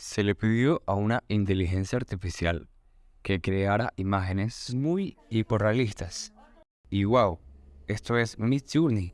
Se le pidió a una inteligencia artificial que creara imágenes muy hiperrealistas. Y wow, esto es Midjourney.